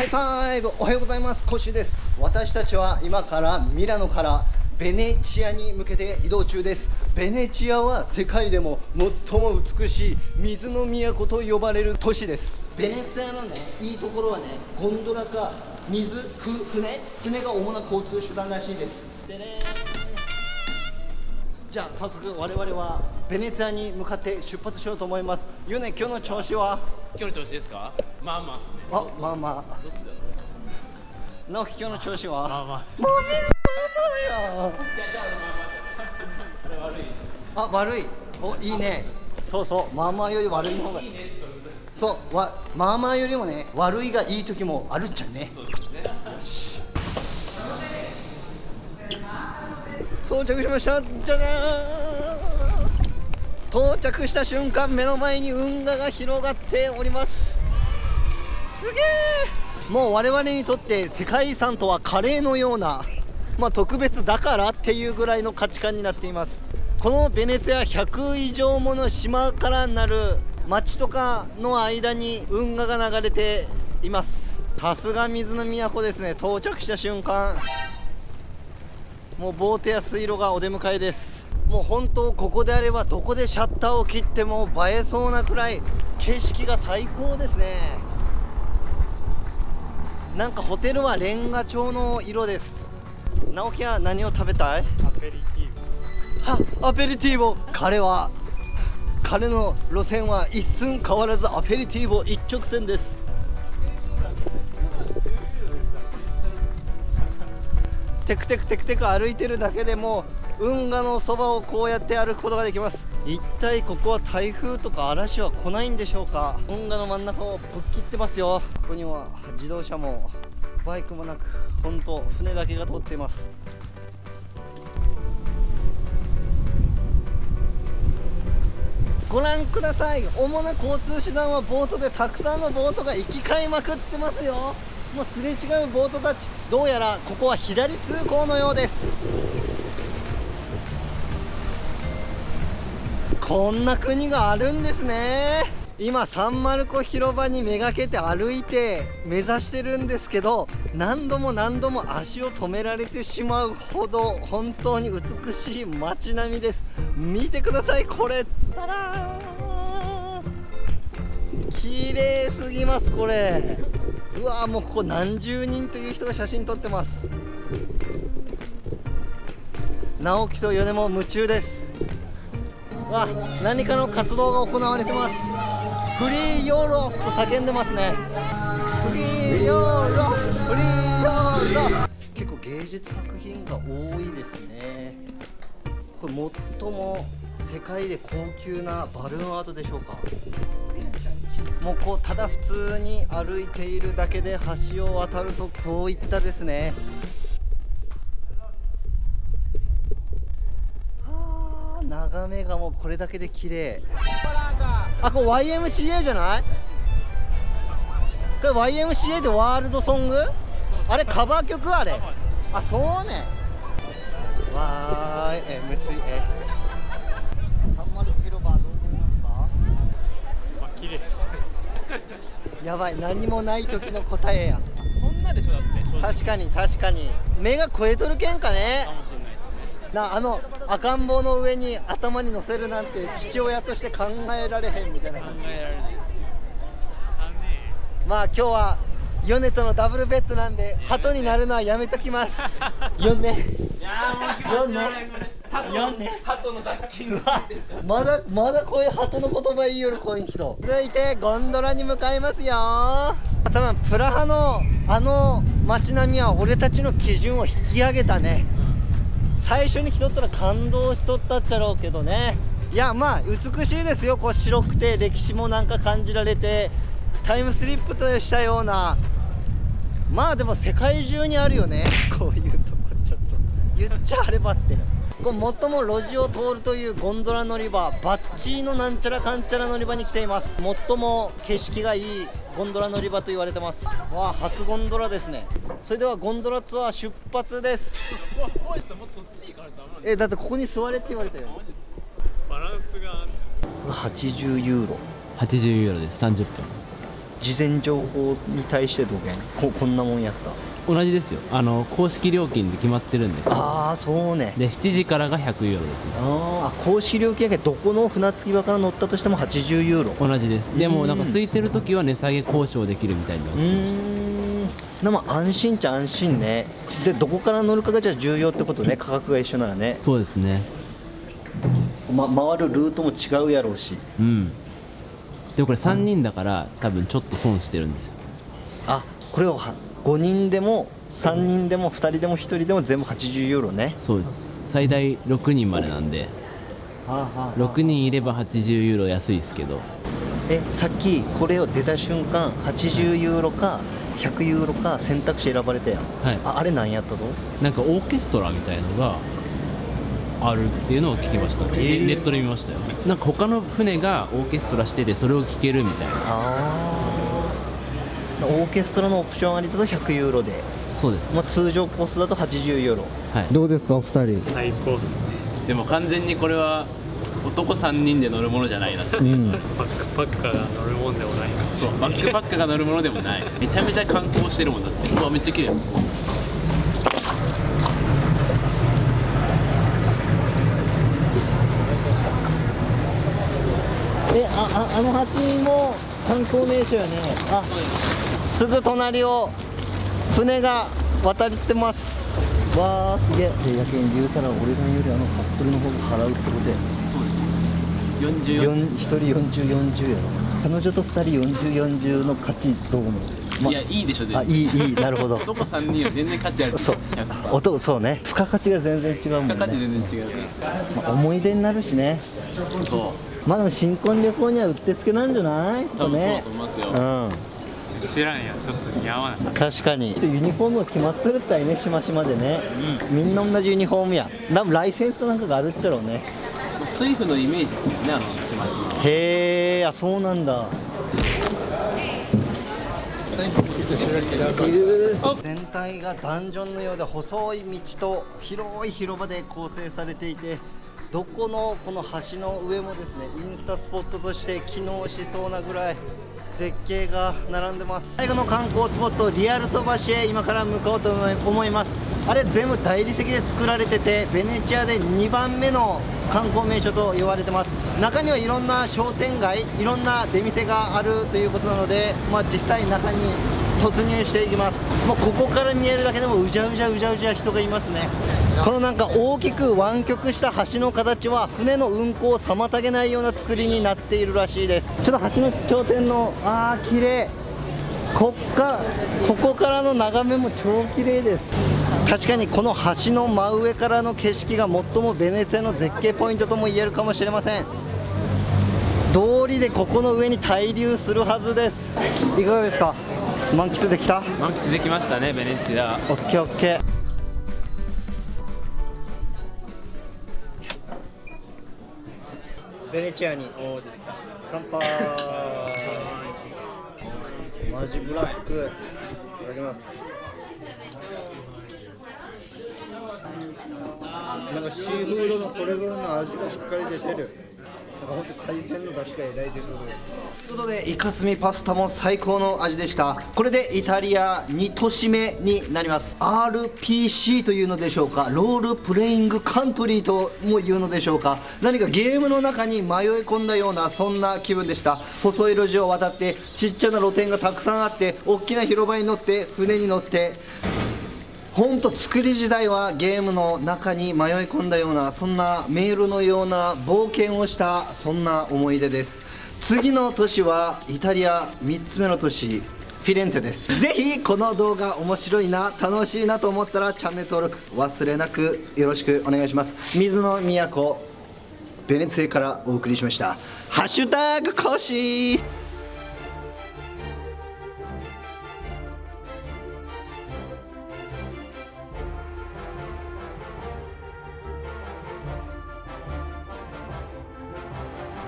High five。おはようございます。コッシーです。私たちは今からミラノからベネチアに向けて移動中です。ベネチアは世界でも最も美しい水の都と呼ばれる都市です。ベネツィアのねいいところはねゴンドラか水ふ船船が主な交通手段らしいです。でねじゃあ早速我々はベネツィアに向かって出発しようと思います。ゆうね、今日の調子は？今日の調子ですか？まあまあね。あまあまあ。どっ直樹今日の調子は？まあまあもうみんな悪い。あ悪い。おいいね。そうそう。まあまあより悪いの方が。いいそう。わまあまあよりもね悪いがいい時もあるんじゃんね。そうですね到着しました。じゃじゃーん。到着した瞬間目の前に運河が広がっております。すげえもう我々にとって世界遺産とはカレーのようなまあ特別だからっていうぐらいの価値観になっています。このベネツィア100以上もの島からなる町とかの間に運河が流れています。さすが水の都ですね。到着した瞬間。もうボートや水路がお出迎えです。もう本当ここであればどこでシャッターを切っても映えそうなくらい景色が最高ですね。なんかホテルはレンガ調の色です。直樹は何を食べたい？アペリティはアペリティーボ彼は彼の路線は一寸変わらずアペリティーボ一直線ですテクテクテクテク歩いてるだけでも運河のそばをこうやって歩くことができます。一体ここは台風とか嵐は来ないんでしょうか？運河の真ん中をぶっ切ってますよ。ここには自動車もバイクもなく本当船だけが通っています。ご覧ください。主な交通手段はボートでたくさんのボートが行き交いまくってますよもうすれ違うボートたちどうやらここは左通行のようです。こんな国があるんですね。今サンマルコ広場にめがけて歩いて目指してるんですけど何度も何度も足を止められてしまうほど本当に美しい街並みです。見てくださいこれ。たらー。綺麗すぎますこれうわーもうここ何十人という人が写真撮ってます。直樹と米も夢中です。わ何かの活動が行われてます。フリーヨーロッと叫んでますね。フリーヨーロフリーヨーロ結構芸術作品が多いですね。これ最も世界で高級なバルーンアートでしょうか。もうこうただ普通に歩いているだけで橋を渡るとこういったですね。はあ眺めがもうこれだけで綺麗。あこれ YMCA じゃない？これ YMCA でワールドソング？あれカバー曲あれ？あそうね。YMCA ンマルコ広場どう思いますかまあ綺麗ですねやばい何もない時の答えやそんなでしょだって確かに確かに。目が超えとるけんかね。かもしれないですね。なあの赤ん坊の上に頭に乗せるなんて父親として考えられへんみたいな考感じ。えられないですよ。まあ今日はヨネとのダブルベッドなんで鳩になるのはやめときます。ヨネいやーもう気持ち悪いこれ。ハトよねハトの雑菌うわまだまだこういう鳩の言葉言いよるこういう人。続いてゴンドラに向かいますよ。多分プラハのあの街並みは俺たちの基準を引き上げたね。最初に来とったら感動しとったっちゃろうけどね。いやまあ美しいですよ。こう白くて歴史もなんか感じられてタイムスリップとしたような。まあでも世界中にあるよね。こういうとこちょっと。言っちゃあればってこう最も路地を通るというゴンドラ乗り場バッチーのなんちゃらかんちゃら乗り場に来ています。最も景色がいいゴンドラ乗り場と言われてます。わあ初ゴンドラですね。それではゴンドラツアー出発です。えだってここに座れって言われたよ。バランスが。80ユーロ。80ユーロです。30分。事前情報に対してどげん。ここんなもんやった同じですよ。あの公式料金で決まってるんで。ああそうね。で7時からが100ユーロですね。ああ公式料金やけどどこの船着き場から乗ったとしても80ユーロ。同じです。でうん。もなんか空いてる時は値下げ交渉できるみたいになっうてます。ーん。でも安心っちゃ安心ね。でどこから乗るかがじゃあ重要ってことね。価格が一緒ならね、そうですね。ま、回るルートも違うやろうし。うん。でもこれ3人だから多分ちょっと損してるんですよ。あこれをは5人でも3人でも2人でも1人でも全部80ユーロね。そうです。最大6人までなんで。6人いれば80ユーロ安いですけど。えさっきこれを出た瞬間80ユーロか100ユーロか選択肢選ばれたやん。はい。ああれ何やったと？なんかオーケストラみたいのがあるっていうのを聞きました、えー。ネットで見ましたよ。なんか他の船がオーケストラしててそれを聴けるみたいな。ああオーケストラのオプションありだと100ユーロで、そうです。まあ、通常コースだと80ユーロ。はい。どうですかお二人？最高っすね。でも完全にこれは男3人で乗るものじゃないなうん。バックパッカーが乗るもんでもない。なそうバックパックが乗るものでもない。めちゃめちゃ観光してるもんだって。うわめっちゃ綺麗。えあああの橋も観光名所やね。あすぐ隣を船が渡ってます。わあすげえ。でやけん言うたら俺がよりあのカップルの方が払うってことやそうです。よ44 1人4040やろ。彼女と2人4040の価値どう思う、まいやいいでしょあいいいい。なるほど。男3人は全然価値ある。そう。100%音そうね。付加価値が全然違うもんね。付加価値全然違う。ねまあ思い出になるしね。そう。まあでも新婚旅行にはうってつけなんじゃない？多分そうだねと思いますよ。うん知らんやちょっと似合わない。確かに。ユニフォームが決まってるったいねしましまでね、みんな同じユニフォームや。多分ライセンスかなんかがあるっちゃろうね。スイフのイメージですよねあのしましまへえあそうなんだ。全体がダンジョンのようで細い道と広い広場で構成されていてどこのこの橋の上もですねインスタスポットとして機能しそうなぐらい絶景が並んでます。最後の観光スポットリアルト橋へ今から向かおうと思います。あれ全部大理石で作られててベネチアで2番目の観光名所と言われてます。中にはいろんな商店街いろんな出店があるということなので、まあ、実際中に突入していきます。もうここから見えるだけでもうじゃうじゃうじゃうじゃ人がいますね。このなんか大きく湾曲した橋の形は船の運航を妨げないような作りになっているらしいです。ちょっと橋の頂点のあー綺麗。こっからここからの眺めも超綺麗です。確かにこの橋の真上からの景色が最もベネツィアの絶景ポイントとも言えるかもしれません。通りでここの上に滞留するはずです。いかがですか？満喫できた？満喫できましたねベネチア。オッケーオッケー。ベネチアに。乾杯。マジブラック。いただきます。なんかシーフードのそれぞれの味がしっかり出てるか本当海鮮の出汁がえらい出てるということでイカスミパスタも最高の味でした。これでイタリア2都市目になります。RPC というのでしょうか。ロールプレイングカントリーとも言うのでしょうか。何かゲームの中に迷い込んだようなそんな気分でした。細い路地を渡ってちっちゃな露店がたくさんあって大きな広場に乗って船に乗って本当作り時代はゲームの中に迷い込んだようなそんなメールのような冒険をしたそんな思い出です。次の都市はイタリア3つ目の都市フィレンツェです。ぜひこの動画面白いな楽しいなと思ったらチャンネル登録忘れなくよろしくお願いします。水の都ベネツィアからお送りしました。ハッシュタグコシ